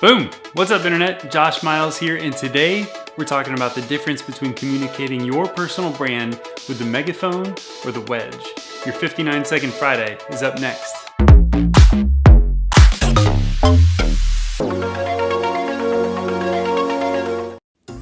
Boom! What's up internet? Josh Miles here and today we're talking about the difference between communicating your personal brand with the megaphone or the wedge. Your 59 second Friday is up next.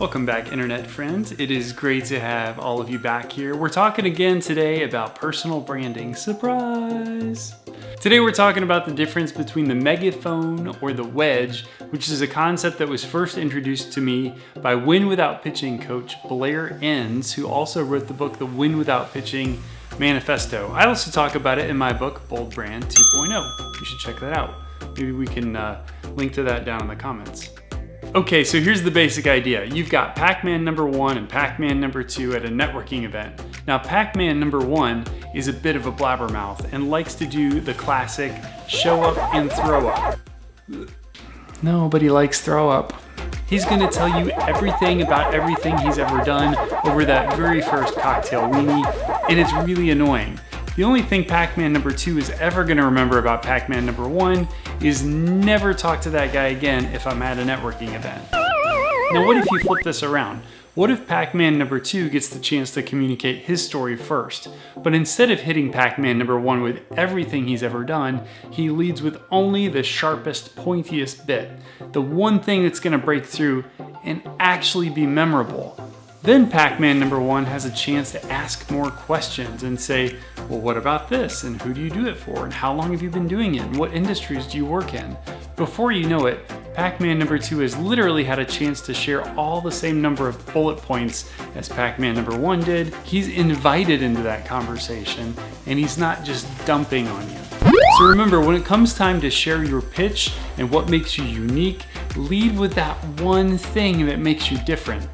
Welcome back internet friends. It is great to have all of you back here. We're talking again today about personal branding. Surprise! Today we're talking about the difference between the megaphone or the wedge, which is a concept that was first introduced to me by Win Without Pitching coach Blair Enns, who also wrote the book The Win Without Pitching Manifesto. I also talk about it in my book Bold Brand 2.0. You should check that out. Maybe we can uh, link to that down in the comments. Okay, so here's the basic idea. You've got Pac-Man number one and Pac-Man number two at a networking event. Now, Pac-Man number one is a bit of a blabbermouth and likes to do the classic show up and throw up. Nobody likes throw up. He's gonna tell you everything about everything he's ever done over that very first cocktail weenie, and it's really annoying. The only thing Pac-Man number two is ever gonna remember about Pac-Man number one is never talk to that guy again if I'm at a networking event. Now what if you flip this around? What if Pac-Man number two gets the chance to communicate his story first, but instead of hitting Pac-Man number one with everything he's ever done, he leads with only the sharpest, pointiest bit, the one thing that's gonna break through and actually be memorable. Then Pac-Man number one has a chance to ask more questions and say, well, what about this? And who do you do it for? And how long have you been doing it? And what industries do you work in? Before you know it, Pac-Man number two has literally had a chance to share all the same number of bullet points as Pac-Man number one did. He's invited into that conversation and he's not just dumping on you. So remember, when it comes time to share your pitch and what makes you unique, lead with that one thing that makes you different.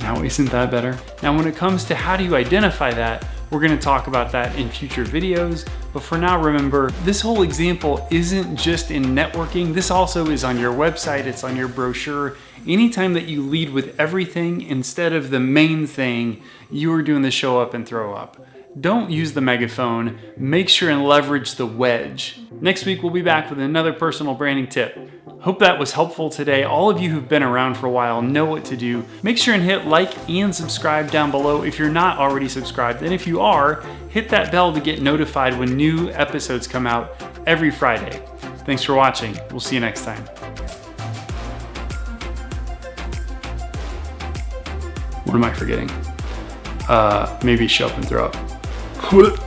Now isn't that better? Now when it comes to how do you identify that, we're gonna talk about that in future videos, but for now remember, this whole example isn't just in networking, this also is on your website, it's on your brochure. Anytime that you lead with everything instead of the main thing, you are doing the show up and throw up. Don't use the megaphone, make sure and leverage the wedge. Next week we'll be back with another personal branding tip. Hope that was helpful today. All of you who've been around for a while know what to do. Make sure and hit like and subscribe down below if you're not already subscribed. And if you are, hit that bell to get notified when new episodes come out every Friday. Thanks for watching. We'll see you next time. What am I forgetting? Uh, maybe show up and throw up.